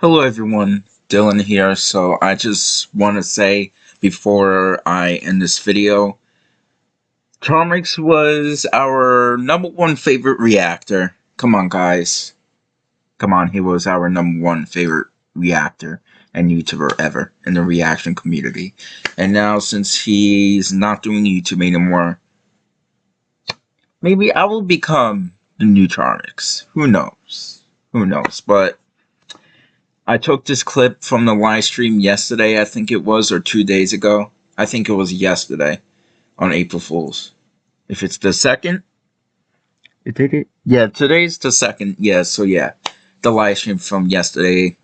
Hello everyone, Dylan here. So I just want to say before I end this video, Charmx was our number one favorite reactor. Come on guys. Come on, he was our number one favorite reactor and YouTuber ever in the reaction community. And now since he's not doing YouTube anymore, maybe I will become the new Charmx. Who knows? Who knows? But I took this clip from the live stream yesterday, I think it was, or two days ago. I think it was yesterday on April Fool's. If it's the second, You take it? yeah, today's the second. Yeah, so yeah, the live stream from yesterday.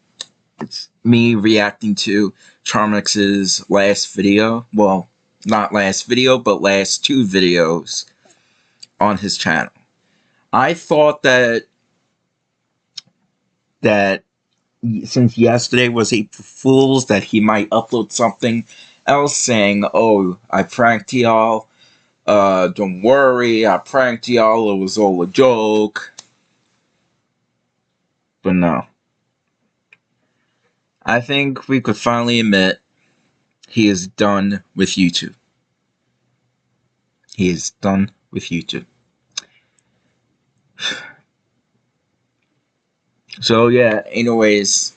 It's me reacting to Charmx's last video. Well, not last video, but last two videos on his channel. I thought that that since yesterday was April Fool's, that he might upload something else saying, "Oh, I pranked y'all. Uh, don't worry, I pranked y'all. It was all a joke." But no. I think we could finally admit he is done with YouTube. He is done with YouTube. So yeah, anyways,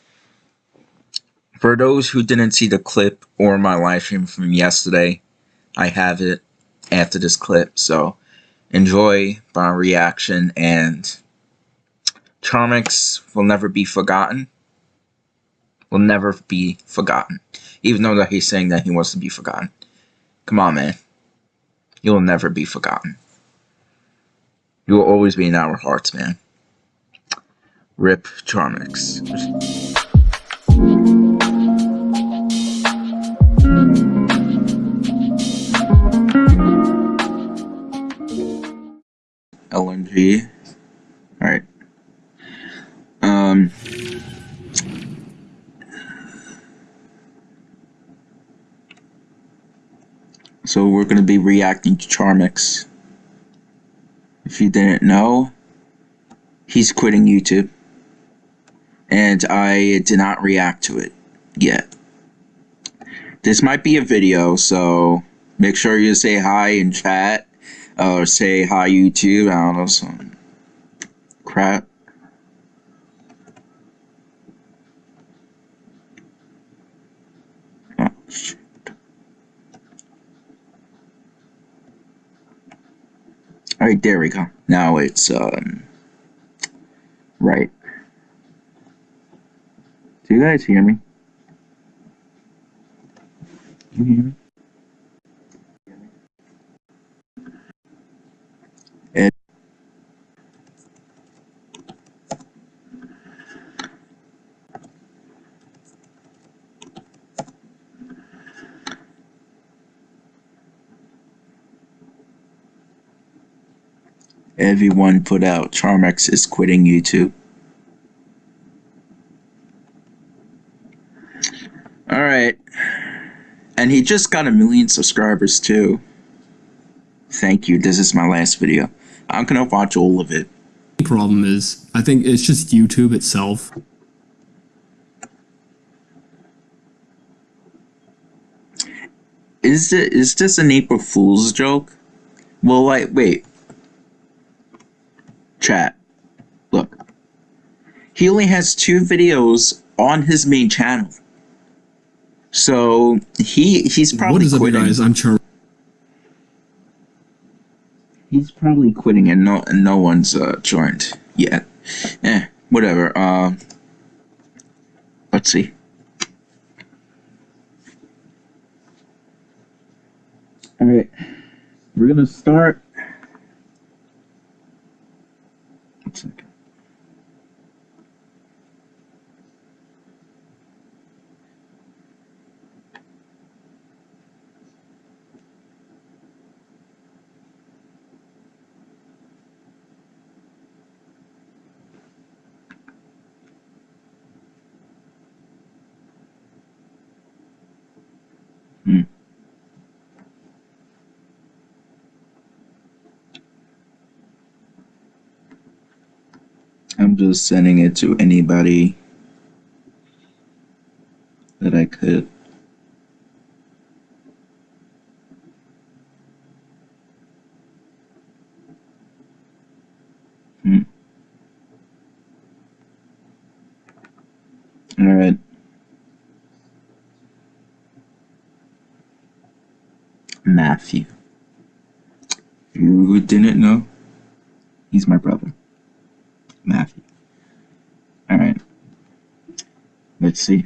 for those who didn't see the clip or my live stream from yesterday, I have it after this clip, so enjoy my reaction and Charmx will never be forgotten. Will never be forgotten. Even though that he's saying that he wants to be forgotten. Come on, man. You'll never be forgotten. You will always be in our hearts, man. Rip Charmx. LNG. Alright. Um. So we're going to be reacting to Charmx. If you didn't know, he's quitting YouTube and I did not react to it yet. This might be a video, so make sure you say hi in chat, or say hi YouTube, I don't know, some crap. Alright, there we go. Now it's, um, right. You guys hear me? Can you hear me? Ed. Everyone put out Charmx is quitting YouTube. Alright. And he just got a million subscribers too. Thank you. This is my last video. I'm gonna watch all of it. problem is I think it's just YouTube itself. Is it is this an April Fool's joke? Well like wait. Chat. Look. He only has two videos on his main channel. So he he's probably what is up, you quitting. guys? I'm Char. He's probably quitting and no and no one's uh, joined yet. Eh, whatever. Um, let's see. All right, we're gonna start. One second. I'm just sending it to anybody that I could. Hmm. All right. Matthew. You didn't know, he's my brother. Matthew. Alright. Let's see.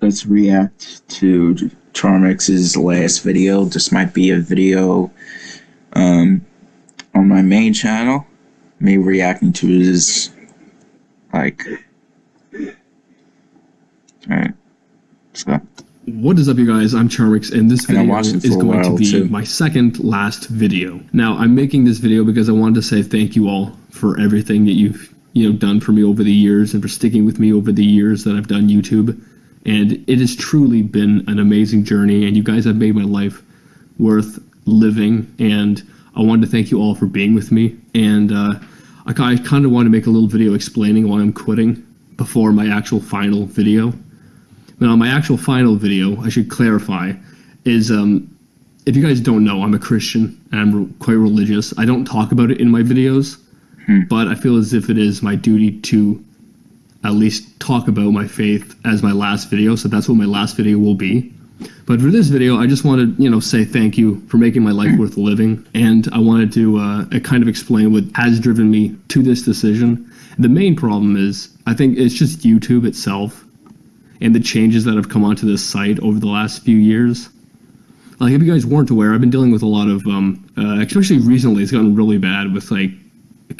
Let's react to Charmx's last video. This might be a video um, on my main channel. Me reacting to his like Alright. So What is up, you guys? I'm Charmx, and this video it is going to be too. my second last video. Now, I'm making this video because I wanted to say thank you all for everything that you've you know done for me over the years and for sticking with me over the years that I've done YouTube. And it has truly been an amazing journey, and you guys have made my life worth living. And I wanted to thank you all for being with me. And uh, I, kind of want to make a little video explaining why I'm quitting before my actual final video. Now, my actual final video, I should clarify, is um, if you guys don't know, I'm a Christian and I'm re- quite religious. I don't talk about it in my videos, but I feel as if it is my duty to at least talk about my faith as my last video. So that's what my last video will be. But for this video, I just wanted, you know, say thank you for making my life worth living, and I wanted to uh, kind of explain what has driven me to this decision. The main problem is, I think it's just YouTube itself and the changes that have come onto this site over the last few years. Like, if you guys weren't aware, I've been dealing with a lot of, um, uh, especially recently, it's gotten really bad with like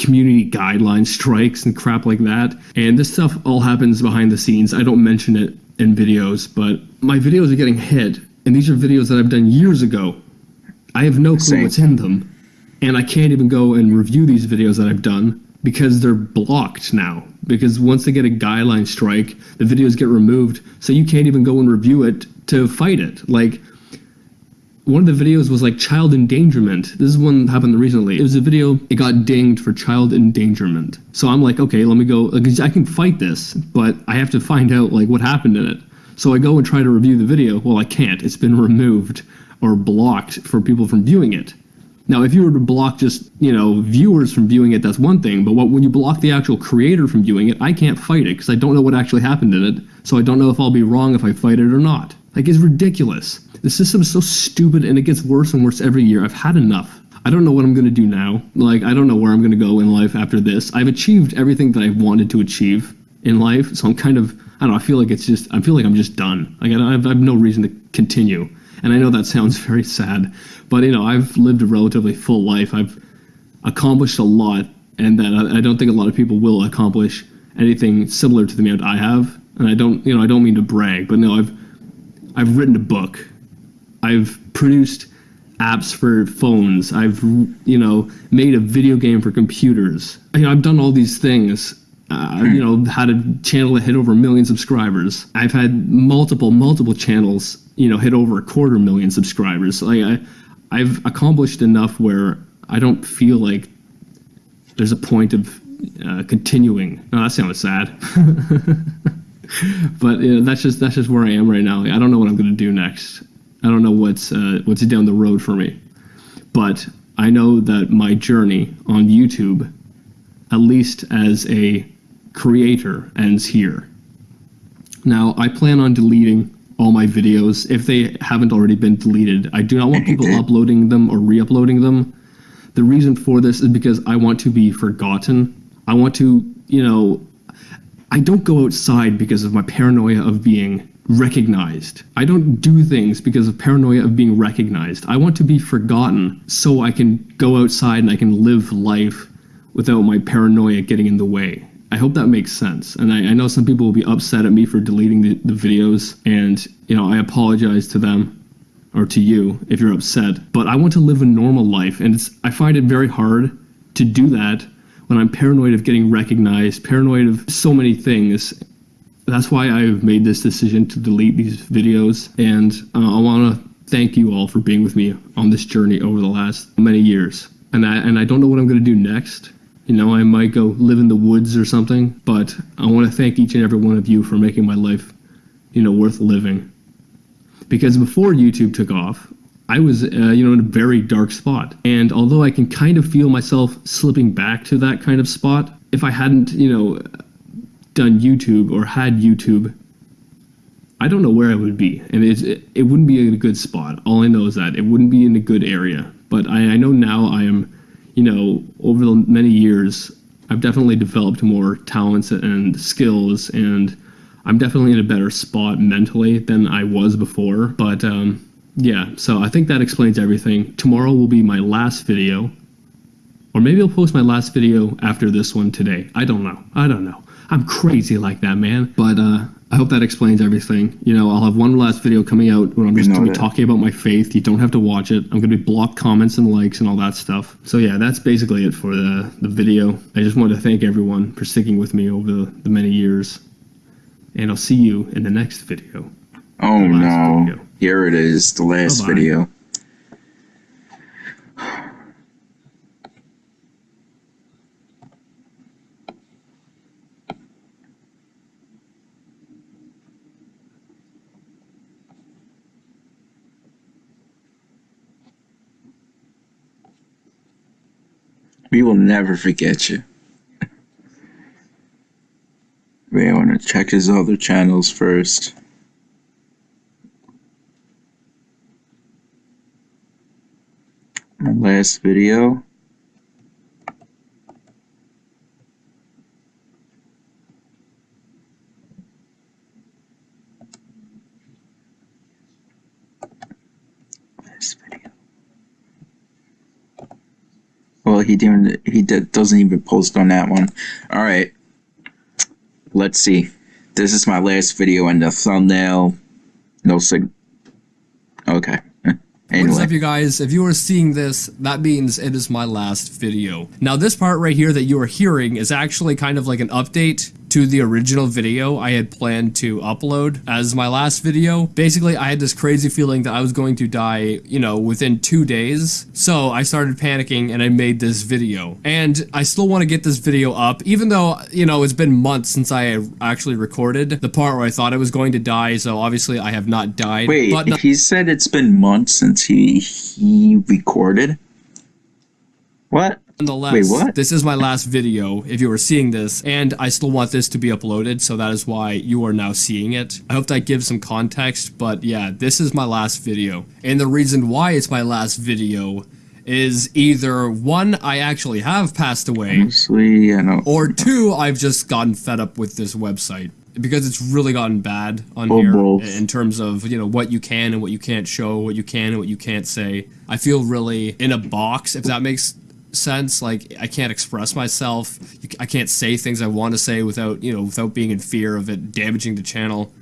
community guideline strikes and crap like that. And this stuff all happens behind the scenes. I don't mention it in videos, but my videos are getting hit, and these are videos that I've done years ago. I have no clue Same. what's in them, and I can't even go and review these videos that I've done because they're blocked now. Because once they get a guideline strike, the videos get removed, so you can't even go and review it to fight it. Like one of the videos was like child endangerment. This is one that happened recently. It was a video, it got dinged for child endangerment. So I'm like, okay, let me go. Like, I can fight this, but I have to find out like what happened in it. So I go and try to review the video. Well, I can't. It's been removed or blocked for people from viewing it. Now, if you were to block just, you know, viewers from viewing it, that's one thing. But what, when you block the actual creator from viewing it, I can't fight it because I don't know what actually happened in it. So I don't know if I'll be wrong if I fight it or not. Like, it's ridiculous. The system is so stupid and it gets worse and worse every year. I've had enough. I don't know what I'm going to do now. Like, I don't know where I'm going to go in life after this. I've achieved everything that I wanted to achieve in life. So I'm kind of, I don't know, I feel like it's just, I feel like I'm just done. Like, I, I have no reason to continue. And I know that sounds very sad, but you know, I've lived a relatively full life. I've accomplished a lot, and that I, I don't think a lot of people will accomplish anything similar to the amount I have. And I don't, you know, I don't mean to brag, but no, I've I've written a book. I've produced apps for phones. I've you know made a video game for computers. You know, I've done all these things. Uh, you know, had a channel that hit over a million subscribers. I've had multiple, multiple channels, you know, hit over a quarter million subscribers. Like I, I've accomplished enough where I don't feel like there's a point of uh, continuing. No, that sounds sad. but you know, that's just that's just where I am right now. Like, I don't know what I'm going to do next. I don't know what's uh, what's down the road for me. But I know that my journey on YouTube, at least as a creator, ends here. Now I plan on deleting all my videos if they haven't already been deleted. I do not want people uploading them or re-uploading them. The reason for this is because I want to be forgotten. I want to, you know, I don't go outside because of my paranoia of being recognized. I don't do things because of paranoia of being recognized. I want to be forgotten so I can go outside and I can live life without my paranoia getting in the way. I hope that makes sense. And I, I know some people will be upset at me for deleting the, the videos, and you know, I apologize to them or to you if you're upset. But I want to live a normal life, and it's I find it very hard to do that when I'm paranoid of getting recognized, paranoid of so many things. That's why I've made this decision to delete these videos, and uh, I want to thank you all for being with me on this journey over the last many years. And I and I don't know what I'm going to do next. You know, I might go live in the woods or something, but I want to thank each and every one of you for making my life you know, worth living. Because before YouTube took off, I was, uh, you know, in a very dark spot. And although I can kind of feel myself slipping back to that kind of spot, if I hadn't, you know, done YouTube or had YouTube, I don't know where I would be. And it, it wouldn't be in a good spot. All I know is that it wouldn't be in a good area. But I, I know now I am, you know, over the many years, I've definitely developed more talents and skills and I'm definitely in a better spot mentally than I was before. But um, yeah, so I think that explains everything. Tomorrow will be my last video. Or maybe I'll post my last video after this one today. I don't know. I don't know. I'm crazy like that, man. But uh, I hope that explains everything. You know, I'll have one last video coming out where I'm just going to be talking about my faith. You don't have to watch it. I'm going to be block comments and likes and all that stuff. So yeah, that's basically it for the, the video. I just want to thank everyone for sticking with me over the, the many years. And I'll see you in the next video. Oh no. video. Here it is, the last oh, Bye-bye. video. We will never forget you. We want to check his other channels first. Last video. Well, he didn't. He did, doesn't even post on that one. All right. Let's see. This is my last video, and the thumbnail. No sig. Okay. What is up, you guys? If you are seeing this, that means it is my last video. Now, this part right here that you are hearing is actually kind of like an update to the original video I had planned to upload as my last video. Basically, I had this crazy feeling that I was going to die, you know, within two days. So I started panicking and I made this video. And I still want to get this video up, even though, you know, it's been months since I actually recorded the part where I thought I was going to die. So obviously, I have not died. Wait, but he said it's been months since he he recorded. What? Nonetheless, Wait, what? this is my last video if you are seeing this, and I still want this to be uploaded, so that is why you are now seeing it. I hope that gives some context, but yeah, this is my last video. And the reason why it's my last video is either one, I actually have passed away, Honestly, or two, I've just gotten fed up with this website. Because it's really gotten bad on Or here both. in terms of, you know, what you can and what you can't show, what you can and what you can't say. I feel really in a box, if that makes sense. Like, I can't express myself. i can't say things I want to say without, you know, without being in fear of it damaging the channel.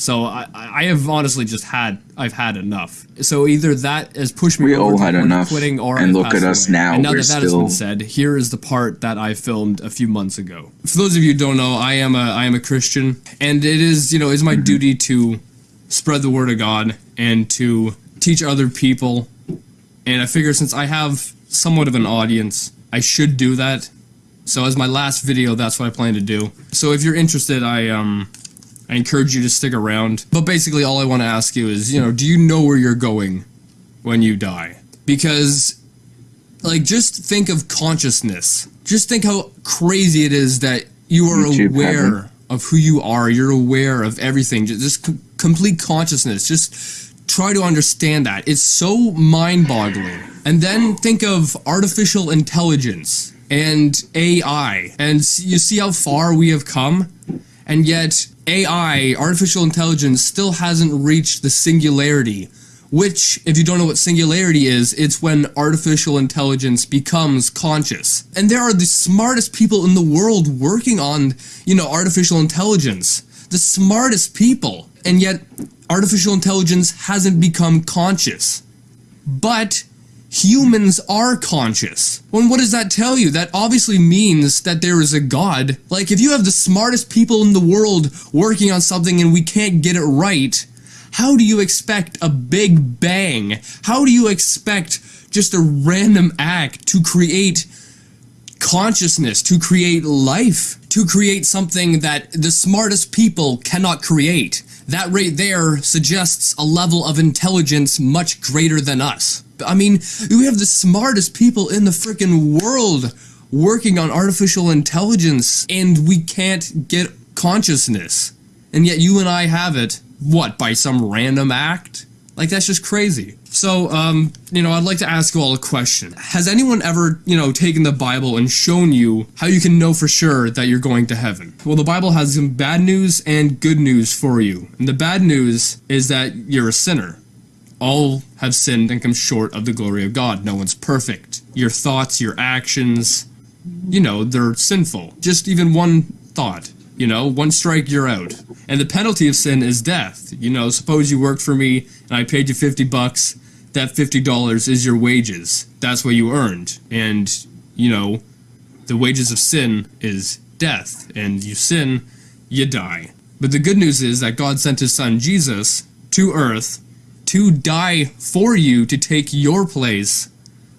So I, I have honestly just had, I've had enough. So either that has pushed me We over all had enough, quitting, or and look at us away. now, And now we're that that has been said, here is the part that I filmed a few months ago. For those of you who don't know, I am a I am a Christian, and it is you know is my mm-hmm. duty to spread the word of God and to teach other people. And I figure since I have somewhat of an audience, I should do that. So as my last video, that's what I plan to do. So if you're interested, I um I encourage you to stick around. But basically all I want to ask you is, you know, do you know where you're going when you die? Because like just think of consciousness. Just think how crazy it is that you are YouTube aware heaven. of who you are. You're aware of everything. Just, just com- complete consciousness. Just try to understand that. It's so mind-boggling. And then think of artificial intelligence and AI, and you see how far we have come. And yet, AI, artificial intelligence, still hasn't reached the singularity. Which, if you don't know what singularity is, it's when artificial intelligence becomes conscious. And there are the smartest people in the world working on, you know, artificial intelligence. The smartest people. And yet, artificial intelligence hasn't become conscious. But humans are conscious. Well, what does that tell you? That obviously means that there is a God. Like, if you have the smartest people in the world working on something and we can't get it right, how do you expect a big bang? How do you expect just a random act to create consciousness, to create life, to create something that the smartest people cannot create. That right there suggests a level of intelligence much greater than us. I mean, we have the smartest people in the freaking world working on artificial intelligence, and we can't get consciousness. And yet you and I have it, what, by some random act? Like, that's just crazy. So, um, you know, I'd like to ask you all a question. Has anyone ever, you know, taken the Bible and shown you how you can know for sure that you're going to heaven? Well, the Bible has some bad news and good news for you. And the bad news is that you're a sinner. All have sinned and come short of the glory of God. No one's perfect. Your thoughts, your actions, you know, they're sinful. Just even one thought, you know, one strike, you're out. And the penalty of sin is death. You know, suppose you worked for me and I paid you 50 bucks. That $50 is your wages. That's what you earned. And, you know, the wages of sin is death. And you sin, you die. But the good news is that God sent his son Jesus to earth to die for you to take your place.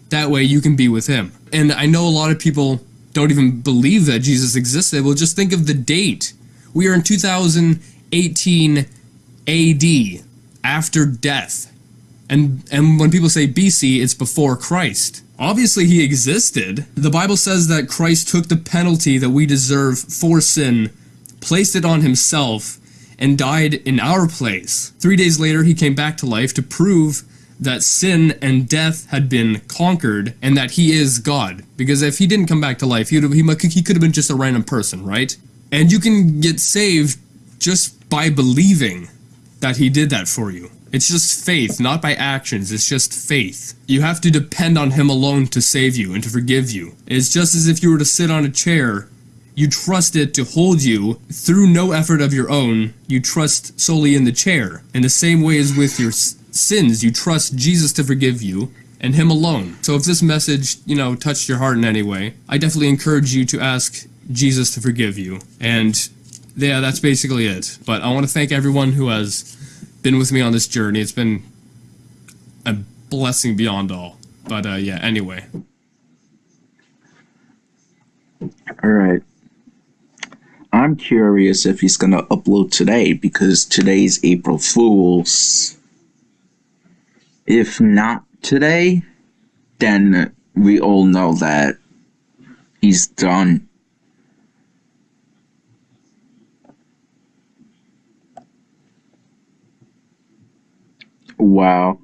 That way you can be with him. And I know a lot of people don't even believe that Jesus existed. Well, just think of the date. We are in 2018 AD, after death. And, and when people say BC, it's before Christ. Obviously, he existed. The Bible says that Christ took the penalty that we deserve for sin, placed it on himself, and died in our place. Three days later, he came back to life to prove that sin and death had been conquered and that he is God. Because if he didn't come back to life, he, he, he could have been just a random person, right? And you can get saved just by believing that he did that for you. It's just faith, not by actions. It's just faith. You have to depend on him alone to save you and to forgive you. It's just as if you were to sit on a chair. You trust it to hold you through no effort of your own. You trust solely in the chair. In the same way as with your sins, you trust Jesus to forgive you and him alone. So if this message, you know, touched your heart in any way, I definitely encourage you to ask Jesus to forgive you. And yeah, that's basically it. But I want to thank everyone who has been with me on this journey. It's been a blessing beyond all. But uh, yeah, anyway. All right. I'm curious if he's going to upload today because today's April Fool's. If not today, then we all know that he's done. Wow.